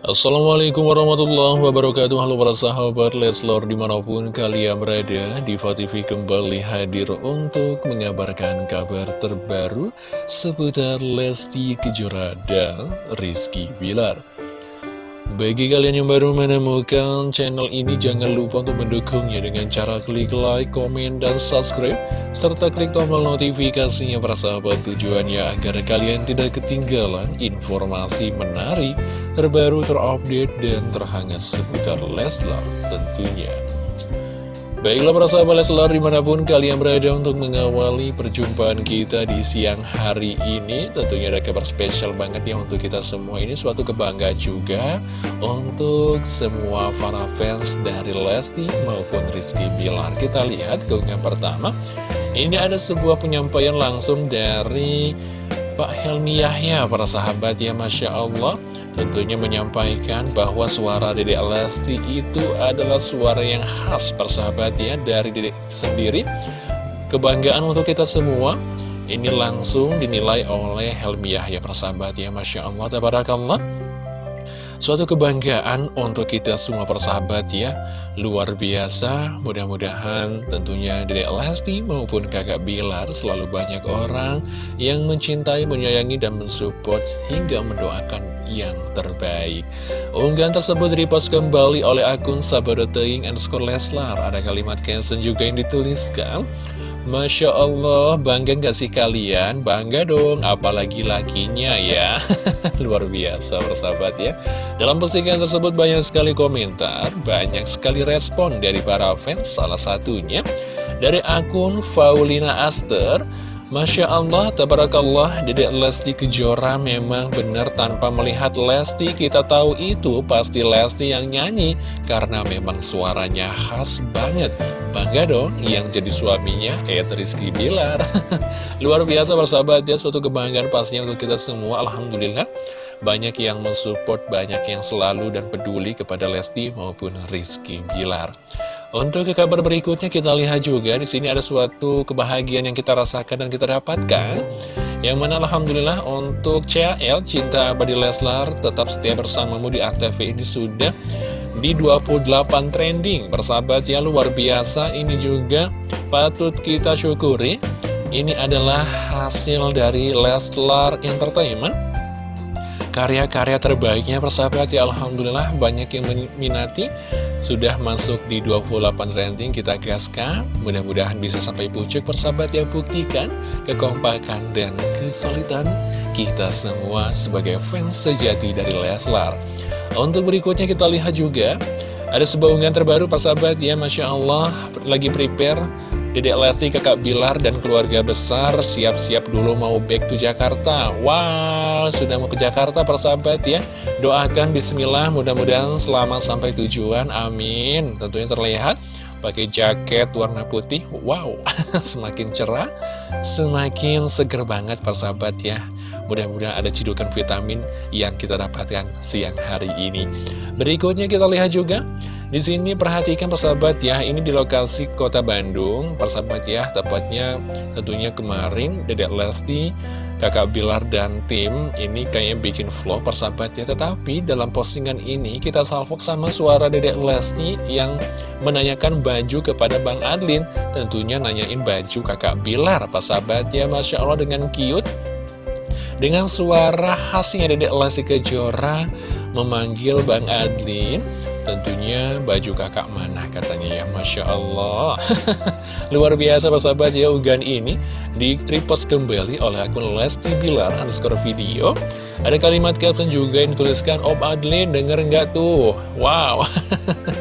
Assalamualaikum warahmatullahi wabarakatuh. Halo para sahabat Leslor di mana pun kalian berada Diva TV kembali hadir untuk mengabarkan kabar terbaru Seputar Lesti Kejora dan Rizky Bilar. Bagi kalian yang baru menemukan channel ini, jangan lupa untuk mendukungnya dengan cara klik like, komen, dan subscribe, serta klik tombol notifikasinya para sahabat. Tujuannya agar kalian tidak ketinggalan informasi menarik, terbaru, terupdate, dan terhangat seputar Leslar tentunya. Baiklah para sahabat Leslar di mana pun kalian berada untuk mengawali perjumpaan kita di siang hari ini Tentunya ada kabar spesial banget ya untuk kita semua Ini. Suatu kebanggaan juga untuk semua para fans dari Lesti maupun Rizky Bilar. Kita lihat keunggahan pertama. Ini ada sebuah penyampaian langsung dari Pak Helmi Yahya para sahabat ya Masya Allah Tentunya menyampaikan bahwa suara Dedek Lesti itu adalah suara yang khas persahabat ya dari Dedek sendiri. Kebanggaan untuk kita semua Ini langsung dinilai oleh Helmi Yahya persahabat ya Masya Allah Tabarakallah Suatu kebanggaan untuk kita semua persahabat ya. Luar biasa. Mudah-mudahan tentunya Dedek Lesti maupun kakak Bilar Selalu banyak orang yang mencintai, menyayangi, dan mensupport Hingga mendoakan yang terbaik. Unggahan tersebut repost kembali oleh akun Sabadoteing underscore Leslar. Ada kalimat caption juga yang dituliskan Masya Allah, bangga gak sih kalian? Bangga dong, apalagi lakinya ya. Luar biasa persahabat ya. Dalam postingan tersebut banyak sekali komentar Banyak sekali respon dari para fans Salah satunya. Dari akun Faulina Aster Masya Allah, tabarakallah, Dedek Lesti Kejora memang benar tanpa melihat Lesti. Kita tahu itu pasti Lesti yang nyanyi Karena memang suaranya khas banget. Bangga dong yang jadi suaminya, Ed Rizky Bilar. Luar biasa bersahabat ya, suatu kebanggaan pastinya untuk kita semua Alhamdulillah. Banyak yang mensupport, banyak yang selalu dan peduli kepada Lesti maupun Rizky Bilar untuk ke kabar berikutnya kita lihat juga di sini ada suatu kebahagiaan yang kita rasakan dan kita dapatkan. Yang mana Alhamdulillah untuk CL Cinta Abadi Leslar tetap setia bersamamu di Antv ini sudah di 28 trending. Bersahabat ya luar biasa ini juga patut kita syukuri. Ini adalah hasil dari Leslar Entertainment karya-karya terbaiknya persahabat ya Alhamdulillah banyak yang meminati sudah masuk di 28 rating kita gaskan. Mudah-mudahan bisa sampai pucuk persahabat yang buktikan Kekompakan dan kesulitan kita semua sebagai fans sejati dari Leslar. Untuk berikutnya kita lihat juga Ada sebuah unggahan terbaru persahabat ya Masya Allah lagi prepare Dedek Lesti, Kakak Bilar, dan keluarga besar siap-siap dulu mau back to Jakarta. Wow, sudah mau ke Jakarta persahabat ya. Doakan bismillah, mudah-mudahan selamat sampai tujuan. Amin. Tentunya terlihat pakai jaket warna putih. Wow, semakin cerah, semakin seger banget persahabat ya. Mudah-mudahan ada cidukan vitamin yang kita dapatkan siang hari ini. Berikutnya kita lihat juga di sini perhatikan persahabat ya, ini di lokasi kota Bandung, persahabat ya, tepatnya tentunya kemarin Dedek Lesti, Kakak Bilar dan tim ini kayaknya bikin vlog persahabat ya, tetapi dalam postingan ini kita salvok sama suara Dedek Lesti yang menanyakan baju kepada Bang Adlin, tentunya nanyain baju Kakak Bilar, persahabat ya, Masya Allah dengan cute. Dengan suara khasnya Dedek Lesti Kejora memanggil Bang Adlin Tentunya baju kakak mana katanya ya. Masya Allah. Luar biasa persahabat ya Ugan ini di repost kembali oleh akun Lesti Bilar underscore video. Ada kalimat caption juga yang dituliskan Om Adlin denger nggak tuh? Wow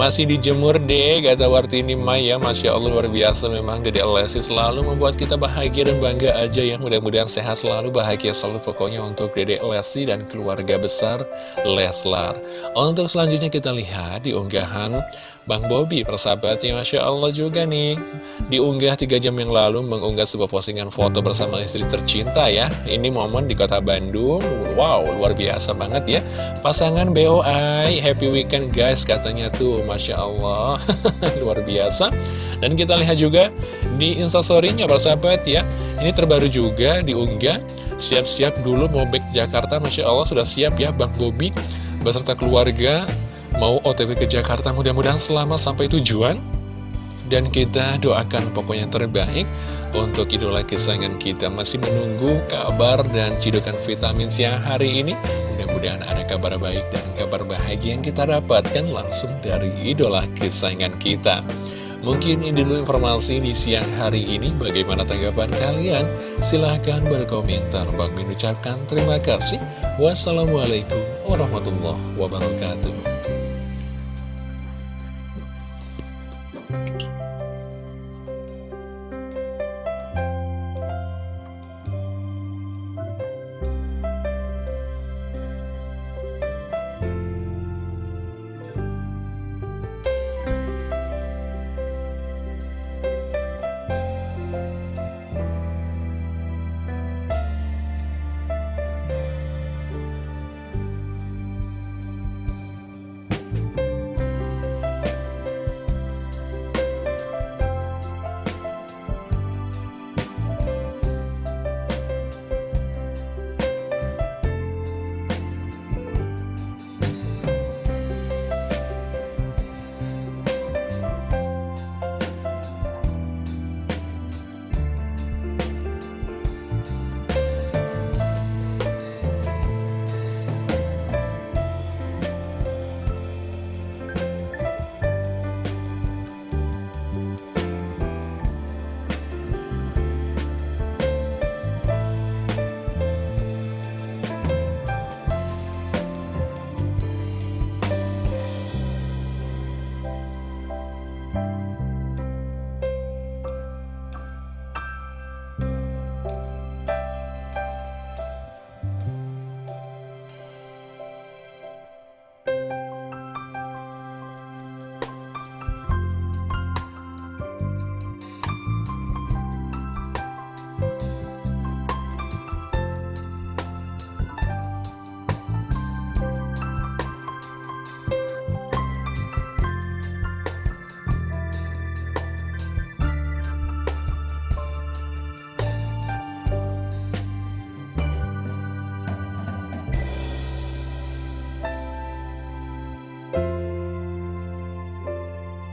Masih dijemur deh, kata Wartini Maya Masya Allah luar biasa. Memang Dede Lesti selalu membuat kita bahagia dan bangga aja ya. Mudah-mudahan sehat selalu, bahagia selalu pokoknya untuk Dede Lesti dan keluarga besar Leslar. Untuk selanjutnya kita lihat di unggahan Bang Bobi persahabatnya Masya Allah juga nih. Diunggah 3 jam yang lalu mengunggah sebuah postingan foto bersama istri tercinta ya. Ini momen di kota Bandung. Wow luar biasa banget ya. Pasangan BOI Happy weekend guys katanya tuh Masya Allah. Luar biasa. Dan kita lihat juga di instastorynya persahabat ya. Ini terbaru juga diunggah. Siap-siap dulu mau back Jakarta Masya Allah sudah siap ya Bang Bobi beserta keluarga mau OTW ke Jakarta mudah-mudahan selamat sampai tujuan. Dan kita doakan pokoknya terbaik untuk idola kesayangan kita. Masih menunggu kabar dan cidukan vitamin siang hari ini. Mudah-mudahan ada kabar baik dan kabar bahagia yang kita dapatkan langsung dari idola kesayangan kita. Mungkin ini dulu informasi di siang hari ini. Bagaimana tanggapan kalian? Silahkan berkomentar. Bang mengucapkan terima kasih. Wassalamualaikum warahmatullahi wabarakatuh Thank you.